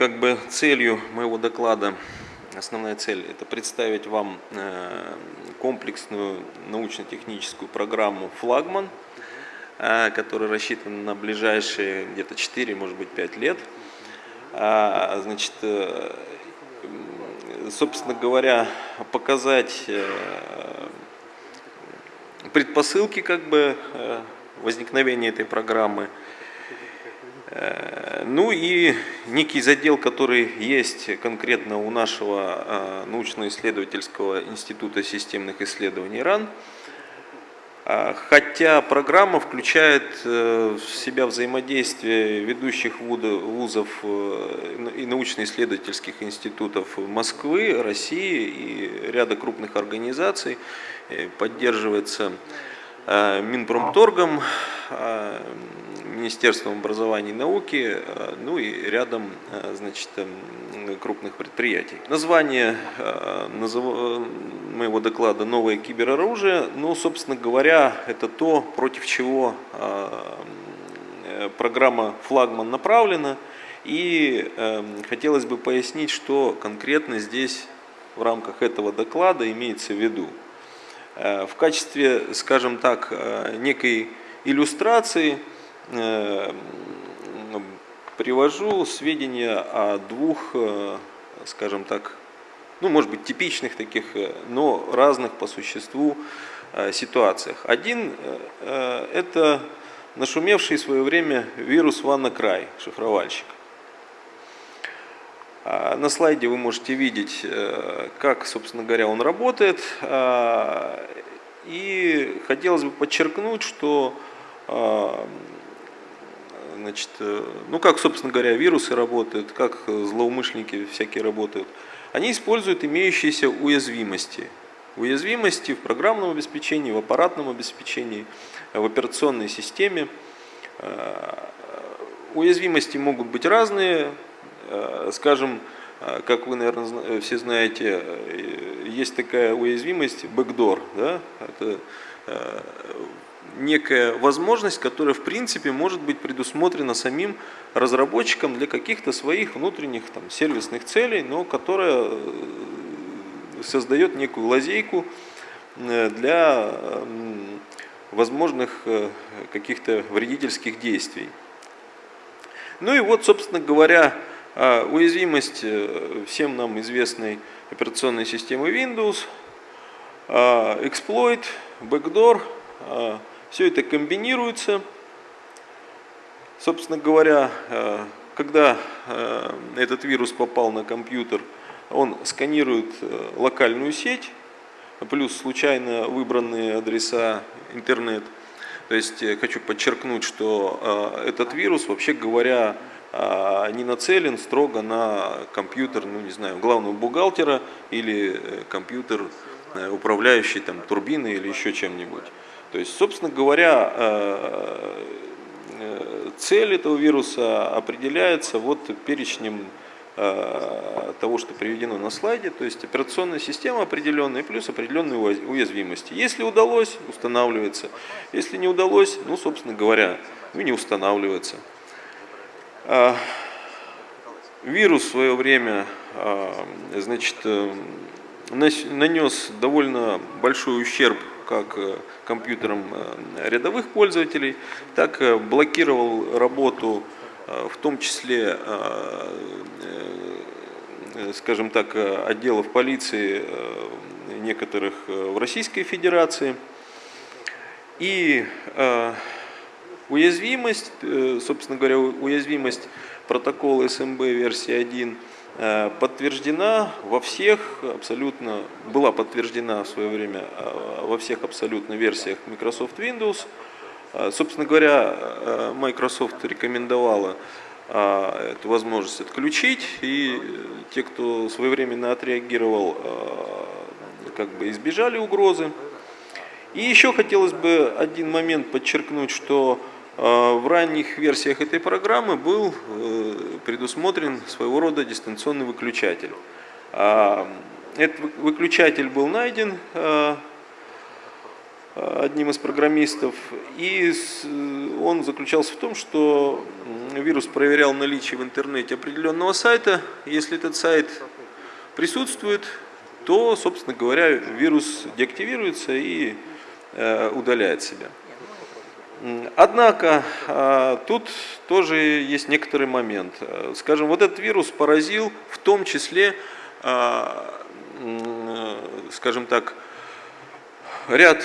как бы целью моего доклада, основная цель, это представить вам э, комплексную научно-техническую программу «Флагман», э, которая рассчитана на ближайшие где-то 4, может быть 5 лет. А, значит, э, собственно говоря, показать предпосылки как бы возникновения этой программы – ну и некий задел, который есть конкретно у нашего э, научно-исследовательского института системных исследований РАН, а, Хотя программа включает э, в себя взаимодействие ведущих вузов и научно-исследовательских институтов Москвы, России и ряда крупных организаций, поддерживается Минпромторгом, Министерством образования и науки, э, ну и рядом э, значит, эм, крупных предприятий. Название э, моего доклада «Новое кибероружие», ну, собственно говоря, это то, против чего программа «Флагман» направлена. И хотелось бы пояснить, что конкретно здесь в рамках этого доклада имеется в виду. В качестве, скажем так, некой иллюстрации – привожу сведения о двух, э, скажем так, ну, может быть, типичных таких, э, но разных по существу ситуациях. Один – это нашумевший в свое время вирус WannaCry, шифровальщик. А на слайде вы можете видеть, как, собственно говоря, он работает. И хотелось бы подчеркнуть, что Значит, э, ну как, собственно говоря, вирусы работают, как злоумышленники всякие работают. Они используют имеющиеся уязвимости. Уязвимости в программном обеспечении, в аппаратном обеспечении, в операционной системе. Э, уязвимости могут быть разные. Э, скажем, как вы, наверное, все знаете, есть такая уязвимость backdoor. Да? Это некая возможность, которая в принципе может быть предусмотрена самим разработчиком для каких-то своих внутренних там, сервисных целей, но которая э, создает некую лазейку э, для возможных э, каких-то вредительских действий. Ну и вот, собственно говоря, уязвимость всем нам известной операционной системы Windows, эксплойт, backdoor, все это комбинируется. Собственно говоря, э, когда э, этот вирус попал на компьютер, он сканирует э, локальную сеть, плюс случайно выбранные адреса интернет. То есть хочу подчеркнуть, что этот вирус, вообще говоря, не нацелен строго на компьютер, ну не знаю, главного бухгалтера или компьютер, управляющий там турбиной или еще чем-нибудь. То есть, собственно говоря, э, э, цель этого вируса определяется вот перечнем э, того, что приведено на слайде, то есть операционная система определенная плюс определенные уязвимости. Если удалось, устанавливается. Если не удалось, ну, собственно говоря, ну, не устанавливается. Вирус в свое время значит, нанес довольно большой ущерб как компьютерам э, рядовых пользователей, так э, блокировал работу в том числе, скажем так, отделов полиции некоторых в Российской Федерации. И уязвимость, собственно говоря, уязвимость протокола СМБ версии 1 Э, подтверждена во всех абсолютно, была подтверждена в свое время э, во всех абсолютно версиях Microsoft Windows. Э, собственно говоря, Microsoft рекомендовала эту возможность отключить, и те, кто своевременно отреагировал, как бы избежали угрозы. И еще хотелось бы один момент подчеркнуть, что в ранних версиях этой программы был э, предусмотрен своего рода дистанционный выключатель. А, этот выключатель был найден а, одним из программистов, и он заключался в том, что вирус проверял наличие в интернете определенного сайта. Если этот сайт присутствует, то, собственно говоря, вирус деактивируется и удаляет себя. Однако тут тоже есть некоторый момент. Скажем, вот этот вирус поразил в том числе, скажем так, ряд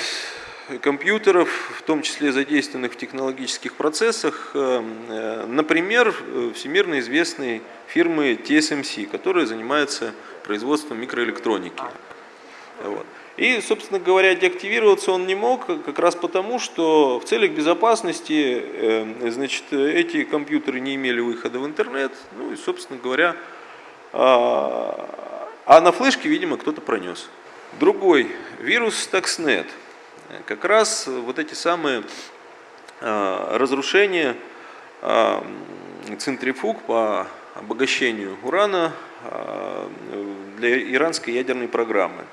компьютеров, в том числе задействованных в технологических процессах, например, всемирно известной фирмы TSMC, которая занимается производством микроэлектроники. Вот. И, собственно говоря, деактивироваться он не мог, как раз потому, что в целях безопасности э, значит, эти компьютеры не имели выхода в интернет, ну и, собственно говоря, а, а на флешке, видимо, кто-то пронес. Другой вирус Stuxnet. Как раз вот эти самые а, разрушения а, центрифуг по обогащению урана для иранской ядерной программы.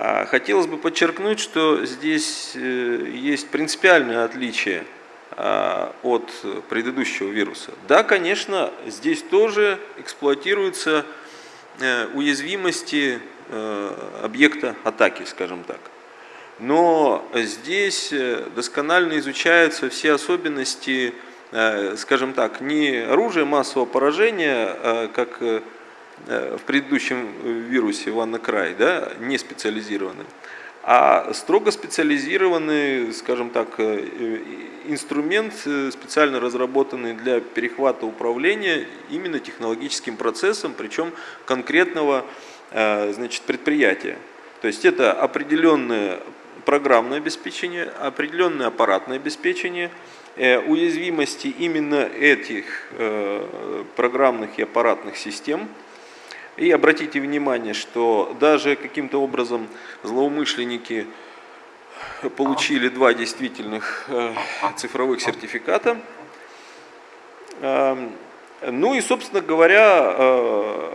А хотелось бы подчеркнуть, что здесь э, есть принципиальное отличие а, от предыдущего вируса. Да, конечно, здесь тоже эксплуатируются э, уязвимости э, объекта атаки, скажем так. Но здесь досконально изучаются все особенности, скажем так, не оружия массового поражения, а как в предыдущем вирусе WannaCry, да, не специализированный, а строго специализированный, скажем так, э, инструмент, э, специально разработанный для перехвата управления именно технологическим процессом, причем конкретного значит, предприятия. То есть это определенное программное обеспечение, определенное аппаратное обеспечение, уязвимости именно этих программных и аппаратных систем – и обратите внимание, что даже каким-то образом злоумышленники получили два действительных э, цифровых сертификата. Эм, ну и, собственно говоря, э,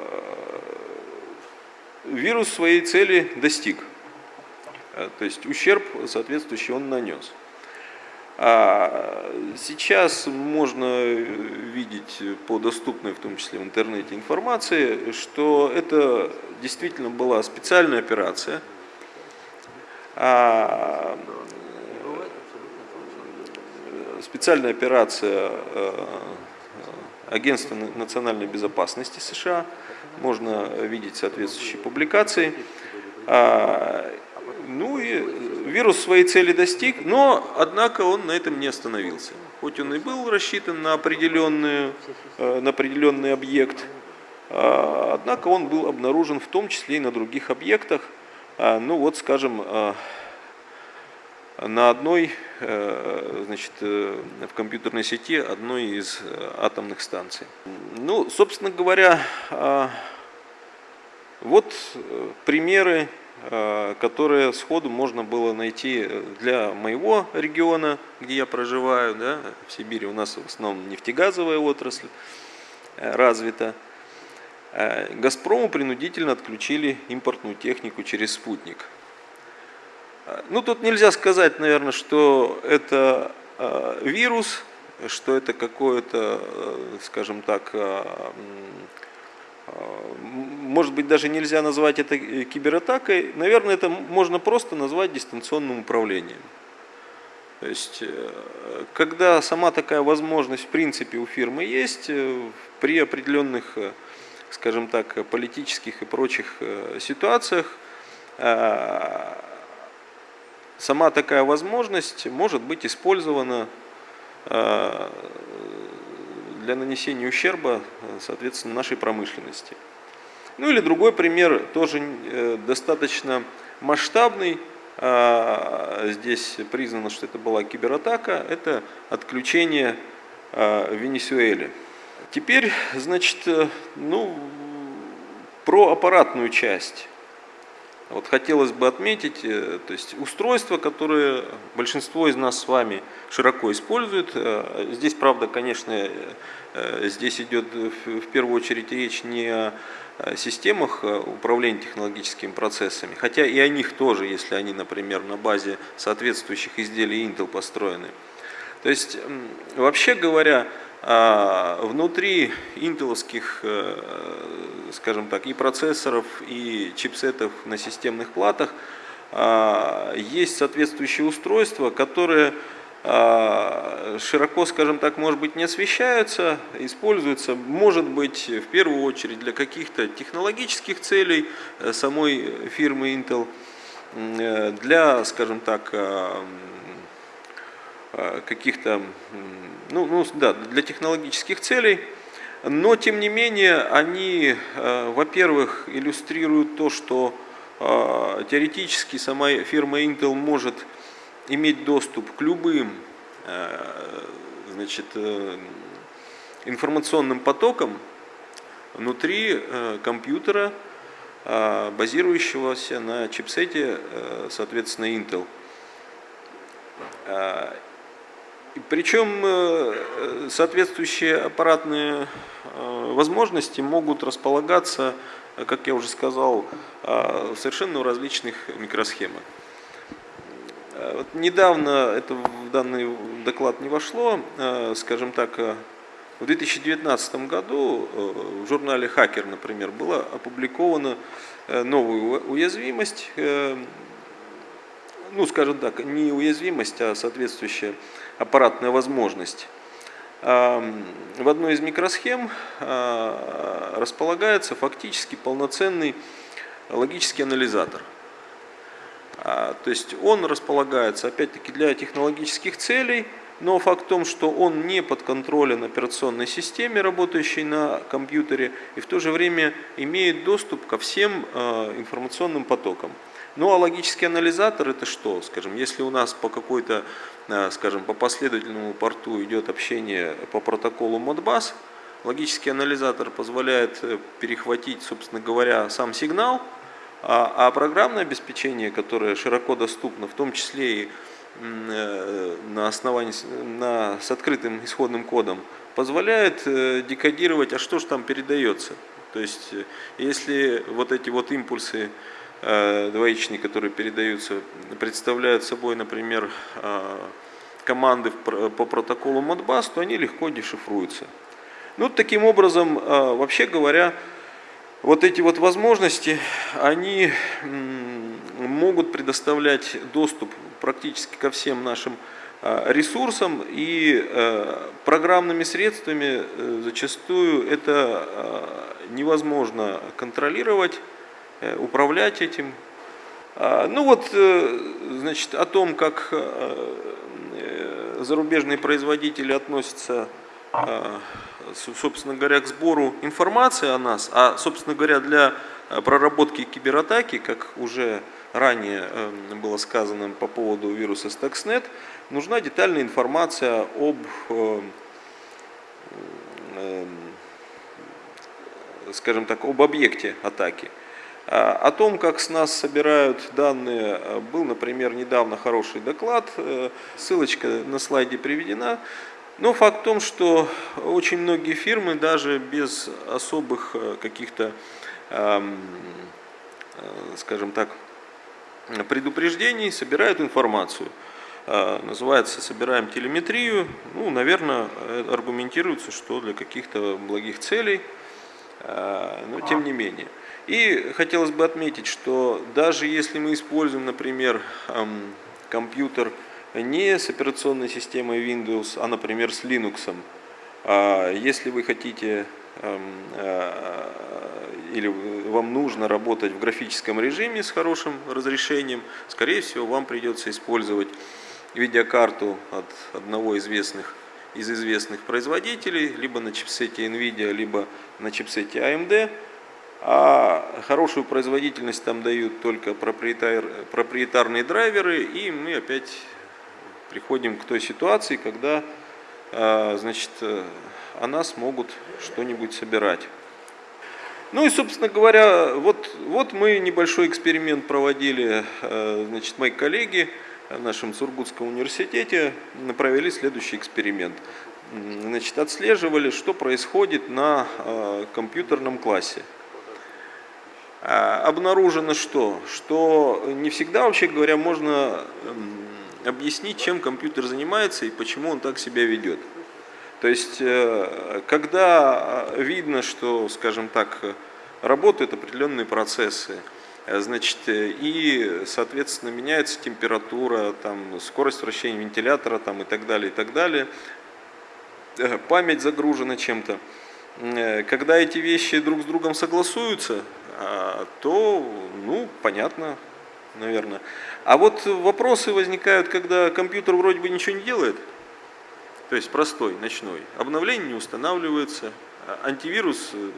вирус своей цели достиг. Э, то есть ущерб соответствующий он нанес. А сейчас можно видеть по доступной, в том числе в интернете, информации, что это действительно была специальная операция. А специальная операция э, Агентства национальной безопасности США. Можно видеть соответствующие публикации. А, ну и вирус своей цели достиг, но, однако, он на этом не остановился. Хоть он и был рассчитан на, определенную, э, на определенный объект, э, однако он был обнаружен в том числе и на других объектах. Э, ну вот, скажем, на одной, значит, в компьютерной сети одной из атомных станций. Ну, собственно говоря, вот примеры Э, которые сходу можно было найти для моего региона, где я проживаю. Да, в Сибири у нас в основном нефтегазовая отрасль э, развита. Э, Газпрому принудительно отключили импортную технику через спутник. Ну, тут нельзя сказать, наверное, что это вирус, что это какое-то, скажем так, может быть, даже нельзя назвать это э, кибератакой, наверное, это можно просто назвать дистанционным управлением. То есть, э, когда сама такая возможность в принципе у фирмы есть, э, при определенных, скажем так, политических и прочих ситуациях, сама такая возможность может быть использована для нанесения ущерба, соответственно, нашей промышленности. Ну или другой пример, тоже э, достаточно масштабный, а, здесь признано, что это была кибератака, это отключение а, в. Теперь, значит, э, ну, про аппаратную часть. Вот хотелось бы отметить, э, то есть устройства, которые большинство из нас с вами широко используют. Э, здесь, правда, конечно, э, здесь идет в первую очередь речь не о системах управления технологическими процессами, хотя и о них тоже, если они, например, на базе соответствующих изделий Intel построены. То есть, вообще говоря, а, внутри интеловских, э, скажем так, и процессоров, и чипсетов на системных платах а, есть соответствующие устройства, которые а, широко, скажем так, может быть, не освещаются, используются, может быть, в первую очередь для каких-то технологических целей э, самой фирмы Intel, э, для, скажем так, каких-то ну, ну да, для технологических целей, но тем не менее они, э, во-первых, иллюстрируют то, что э, теоретически сама фирма Intel может иметь доступ к любым э, значит, информационным потокам внутри компьютера, базирующегося на чипсете, соответственно, Intel. Причем э, соответствующие аппаратные э, возможности могут располагаться, как я уже сказал, э, совершенно различных микросхемах. Вот недавно, это в данный доклад не вошло, скажем так, в 2019 году в журнале «Хакер», например, была опубликована новая уязвимость, ну, скажем так, не уязвимость, а соответствующая аппаратная возможность. В одной из микросхем а, располагается фактически полноценный логический анализатор. А, то есть он располагается опять-таки для технологических целей, но факт в том, что он не подконтролен операционной системе, работающей на компьютере, и в то же время имеет доступ ко всем а, информационным потокам. Ну а логический анализатор это что? Скажем, если у нас по какой-то, э, скажем, по последовательному порту идет общение по протоколу Modbus, логический анализатор позволяет э, перехватить, собственно говоря, сам сигнал, а, а программное обеспечение, которое широко доступно, в том числе и э, на основании, на, с открытым исходным кодом, позволяет декодировать, а что же там передается. То есть, если вот эти вот импульсы Э, двоичные, которые передаются, представляют собой, например, э, команды по протоколу Modbus, то они легко дешифруются. Ну, таким образом, э, вообще говоря, вот эти вот возможности, они могут предоставлять доступ практически ко всем нашим ресурсам и программными средствами зачастую это невозможно контролировать Э, управлять этим. А, ну вот, э, значит, о том, как э, зарубежные производители относятся, собственно говоря, к сбору информации о нас, а, собственно говоря, для проработки кибератаки, как уже ранее было сказано по поводу вируса Stuxnet, нужна детальная информация об скажем так, об объекте атаки. А, о том, как с нас собирают данные, э, был, например, недавно хороший доклад, э, ссылочка на слайде приведена. Но факт в том, что очень многие фирмы даже без особых э, каких-то, скажем так, предупреждений собирают информацию. Называется «Собираем телеметрию». Ну, наверное, аргументируется, что для каких-то благих целей, но тем не менее. И хотелось бы отметить, что даже если мы используем, например, компьютер не с операционной системой Windows, а, например, с Linux, а, если вы хотите а, или вам нужно работать в графическом режиме с хорошим разрешением, скорее всего, вам придется использовать видеокарту от одного известных, из известных производителей, либо на чипсете NVIDIA, либо на чипсете AMD, а хорошую производительность там дают только проприетар, проприетарные драйверы, и мы опять приходим к той ситуации, когда а, значит, о нас могут что-нибудь собирать. Ну и, собственно говоря, вот, вот мы небольшой эксперимент проводили, а, значит, мои коллеги в нашем Сургутском университете провели следующий эксперимент. Значит, отслеживали, что происходит на а, компьютерном классе. А, обнаружено что? Что не всегда, вообще говоря, можно объяснить, чем компьютер занимается и почему он так себя ведет. То есть, э, когда видно, что, скажем так, работают определенные процессы, э, значит, и, соответственно, меняется температура, там, скорость вращения вентилятора там, и так далее, и так далее, э, память загружена чем-то. Когда эти вещи друг с другом согласуются, а, то, ну, понятно, наверное. А вот вопросы возникают, когда компьютер вроде бы ничего не делает, то есть простой, ночной. Обновление не устанавливается, а антивирус э,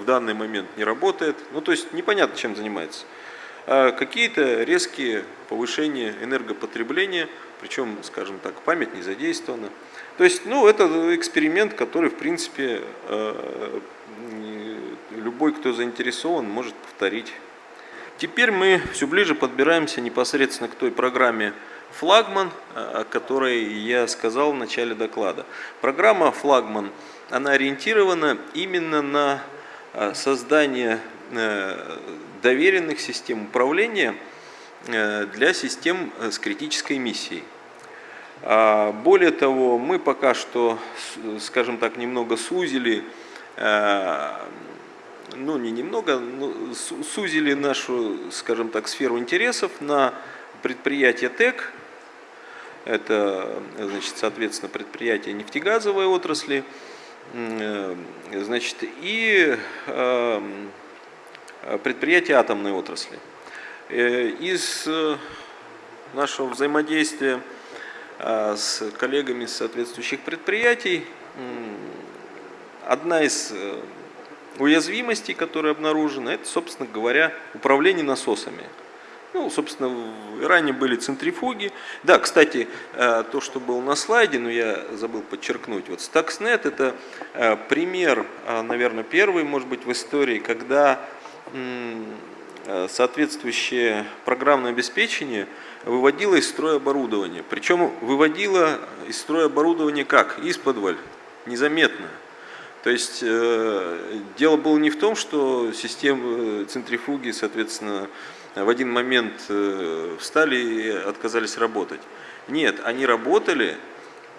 в данный момент не работает, ну то есть непонятно, чем занимается. А какие-то резкие повышения энергопотребления, причем, скажем так, память не задействована. То есть, ну, это эксперимент, который, в принципе, э, любой, кто заинтересован, может повторить. Теперь мы все ближе подбираемся непосредственно к той программе «Флагман», о которой я сказал в начале доклада. Программа «Флагман» она ориентирована именно на э, создание э, доверенных систем управления для систем с критической миссией. А, более того, мы пока что, скажем так, немного сузили, э, ну не немного, сузили нашу, скажем так, сферу интересов на предприятие ТЭК, это, значит, соответственно, предприятие нефтегазовой отрасли, э, значит, и э, предприятие атомной отрасли. Из нашего взаимодействия с коллегами соответствующих предприятий. Одна из э, уязвимостей, которая обнаружена, это, собственно говоря, управление насосами. Ну, собственно, в Иране были центрифуги. Да, кстати, э, то, что было на слайде, но я забыл подчеркнуть. Вот Stuxnet – это э, пример, наверное, первый, может быть, в истории, когда соответствующее программное обеспечение – выводила из строя оборудование. Причем выводила из строя оборудование как? Из-под незаметно. То есть э, дело было не в том, что системы э, центрифуги, соответственно, в один момент э, встали и отказались работать. Нет, они работали,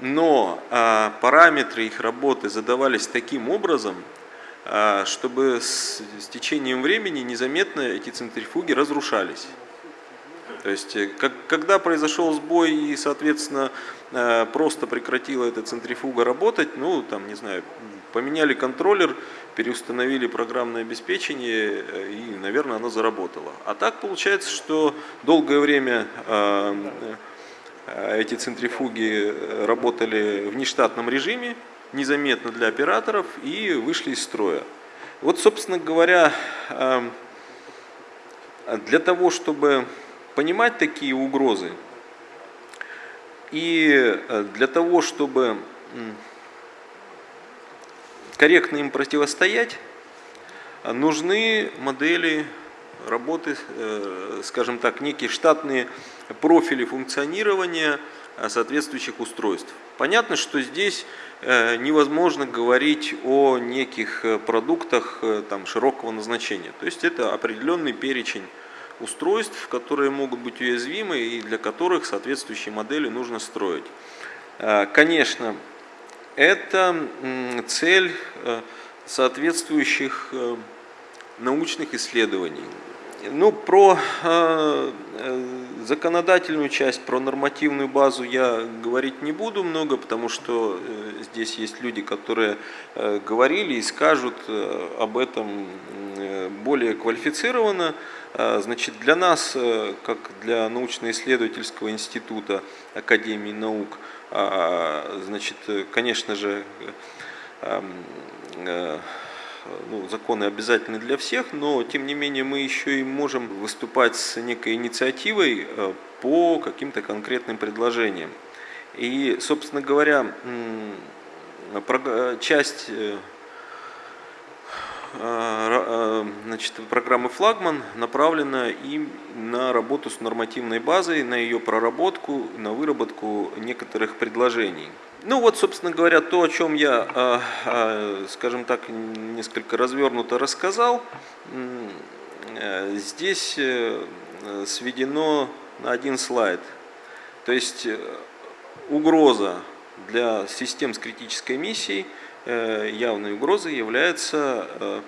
но э, параметры их работы задавались таким образом, э, чтобы с, с течением времени незаметно эти центрифуги разрушались. То есть, э, как, когда произошел сбой и, соответственно, э, просто прекратила эта центрифуга работать, ну, там, не знаю, поменяли контроллер, переустановили программное обеспечение, э, и, наверное, оно заработало. А так получается, что долгое время эти центрифуги работали в нештатном режиме, незаметно для операторов, и вышли из строя. Вот, собственно говоря, для того, чтобы понимать такие угрозы. И э, для того, чтобы корректно им противостоять, нужны модели работы, э, скажем так, некие штатные профили функционирования э, соответствующих устройств. Понятно, что здесь невозможно говорить о неких продуктах там, широкого назначения. То есть это определенный перечень устройств, которые могут быть уязвимы и для которых соответствующие модели нужно строить. Э, конечно, это цель э, соответствующих э, научных исследований. Ну, про законодательную часть, про нормативную базу я говорить не буду много, потому что здесь есть люди, которые говорили и скажут об этом более квалифицированно. Значит, для нас, э, как для научно-исследовательского института Академии наук, значит, конечно же, э, ну, законы обязательны для всех, но тем не менее мы еще и можем выступать с некой инициативой э, по каким-то конкретным предложениям. И, собственно говоря, часть э, значит, программы «Флагман» направлена и на работу с нормативной базой, на ее проработку, на выработку некоторых предложений. Ну вот, собственно говоря, то, о чем я, э, скажем так, несколько развернуто рассказал, здесь сведено на один слайд. То есть угроза для систем с критической миссией, явной угрозой является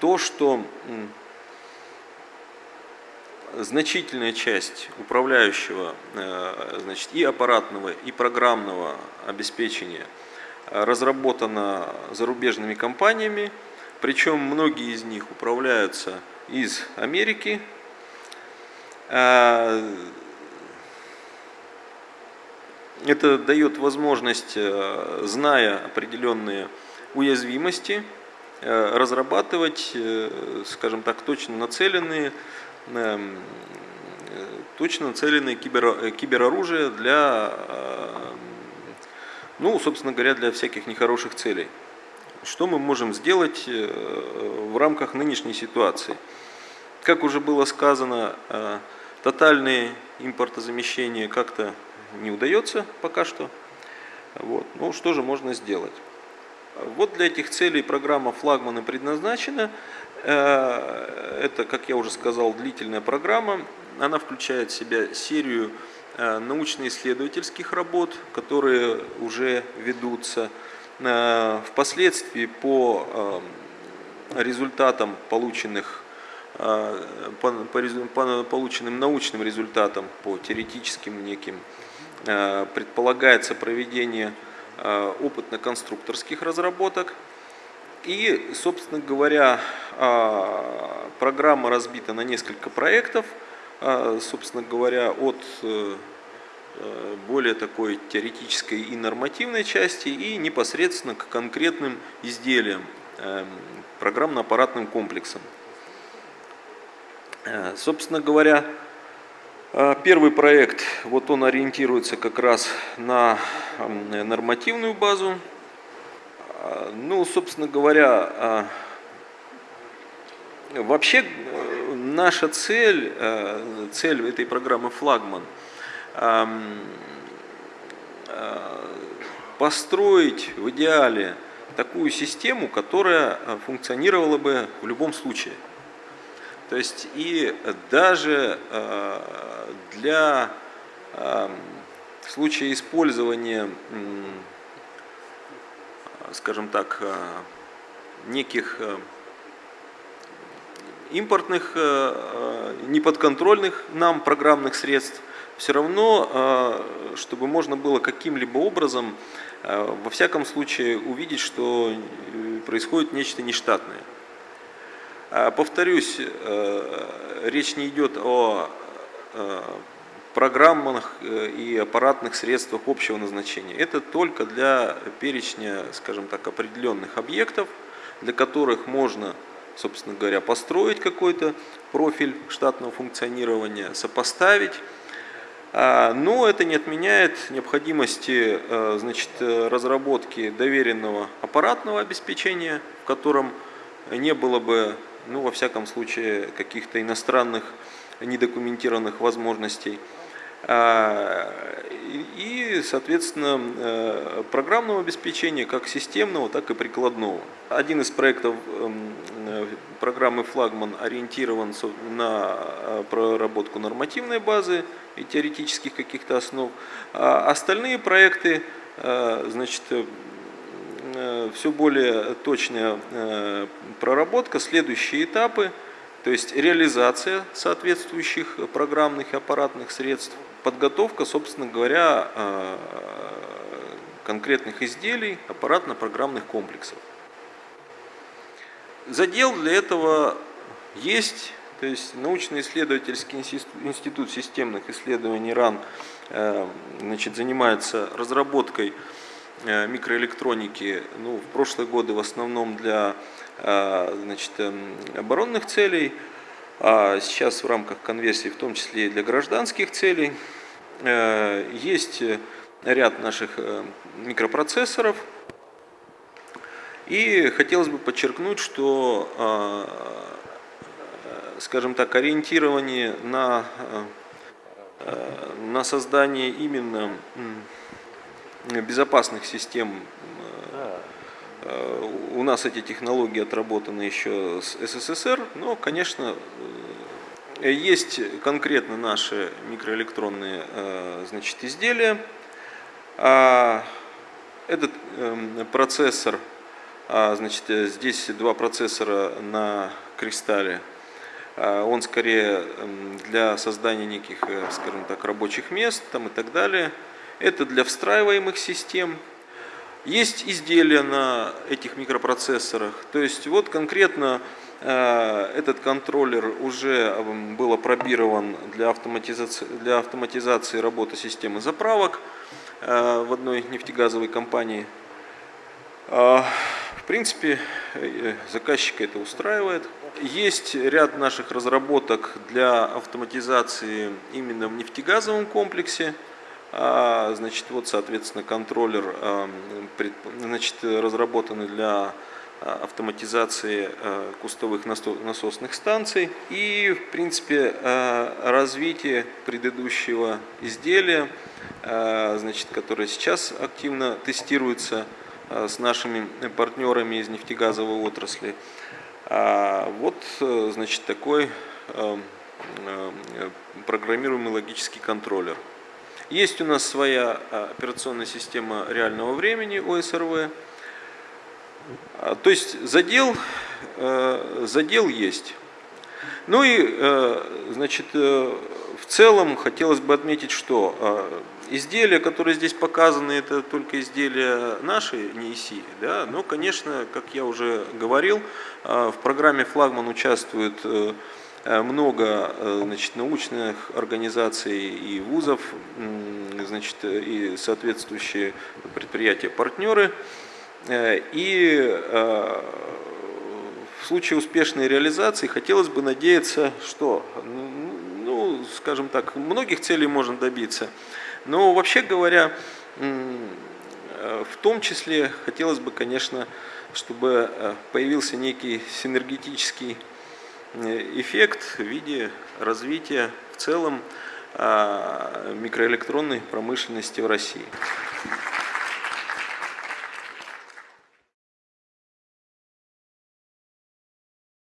то, что значительная часть управляющего значит, и аппаратного, и программного обеспечения разработана зарубежными компаниями, причем многие из них управляются из Америки. Это дает возможность, э, зная определенные уязвимости, э, разрабатывать, э, скажем так, точно нацеленные, эм, точно нацеленные кибер, кибероружие для, ну, собственно говоря, для всяких нехороших целей. Что мы можем сделать в рамках нынешней ситуации? Как уже было сказано, тотальное импортозамещение как-то не удается пока что. Вот. Ну, что же можно сделать? Вот для этих целей программа флагмана предназначена. Э, это, как я уже сказал, длительная программа. Она включает в себя серию научно-исследовательских работ, которые уже ведутся. Э, впоследствии по э, результатам полученных э, по, по, полученным научным результатам, по теоретическим неким, предполагается проведение опытно-конструкторских разработок. И, собственно говоря, программа разбита на несколько проектов, собственно говоря, от Э, более такой теоретической и нормативной части и непосредственно к конкретным изделиям, программно-аппаратным комплексам. Э, собственно говоря, э, первый проект, вот он ориентируется как раз на нормативную базу. Ну, собственно говоря, вообще наша цель, цель этой программы «Флагман» – Э, построить в идеале такую систему, которая э, функционировала бы в любом случае. То есть и даже э, для случая использования, скажем так, неких импортных, неподконтрольных нам программных средств, все равно, э, чтобы можно было каким-либо образом, э, во всяком случае, увидеть, что э, происходит нечто нештатное. Повторюсь, речь не идет о программных и аппаратных средствах общего назначения. Это только для перечня, скажем так, определенных объектов, для которых можно, собственно говоря, построить какой-то профиль штатного функционирования, сопоставить а, но это не отменяет необходимости э, значит, разработки доверенного аппаратного обеспечения, в котором не было бы, ну, во всяком случае, каких-то иностранных недокументированных возможностей. А, и, соответственно, э, программного обеспечения как системного, так и прикладного. Один из проектов эм, э, программы «Флагман» ориентирован на э, проработку нормативной базы и теоретических каких-то основ. А остальные проекты, значит, все более точная проработка, следующие этапы, то есть реализация соответствующих программных и аппаратных средств, подготовка, собственно говоря, э, конкретных изделий, аппаратно-программных комплексов. Задел для этого есть, то есть научно-исследовательский институт системных исследований РАН э, значит, занимается разработкой э, микроэлектроники ну, в прошлые годы в основном для значит, эм, оборонных целей, а сейчас в рамках конверсии, в том числе и для гражданских целей, э, есть ряд наших э, микропроцессоров. И хотелось бы подчеркнуть, что, э, скажем так, ориентирование на, на создание именно безопасных систем нас эти технологии отработаны еще с СССР, но, конечно, есть конкретно наши микроэлектронные значит, изделия. А, этот эм, процессор, а, значит, здесь два процессора на кристалле. А, он скорее эм, для создания неких, э, скажем так, рабочих мест там и так далее. Это для встраиваемых систем. Есть изделия на этих микропроцессорах. То есть вот конкретно э, этот контроллер уже эм, был опробирован для автоматизации, для автоматизации работы системы заправок. Э, в одной нефтегазовой компании. В принципе, э, заказчика это устраивает. Есть ряд наших разработок для автоматизации именно в нефтегазовом комплексе. А, значит, вот, соответственно, контроллер а, значит, разработанный для автоматизации кустовых насосных станций и, в принципе, развитие предыдущего изделия Э, значит, которая сейчас активно тестируется э, с нашими партнерами из нефтегазовой отрасли. А вот, э, значит, такой программируемый логический контроллер. Есть у нас своя операционная система реального времени ОСРВ. А, то есть задел, задел есть. Ну и, значит, в целом хотелось бы отметить, что Изделия, которые здесь показаны, это только изделия нашей НИИСИ. Да? Но, конечно, как я уже говорил, а, в программе «Флагман» участвует э, много э, значит, научных организаций и вузов, значит, и соответствующие предприятия-партнеры. Э, и в случае успешной реализации хотелось бы надеяться, что, ну, скажем так, многих целей можно добиться – но вообще говоря, в том числе хотелось бы, конечно, чтобы э, появился некий синергетический э, эффект в виде развития в целом а, микроэлектронной промышленности в России.